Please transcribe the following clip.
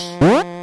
What?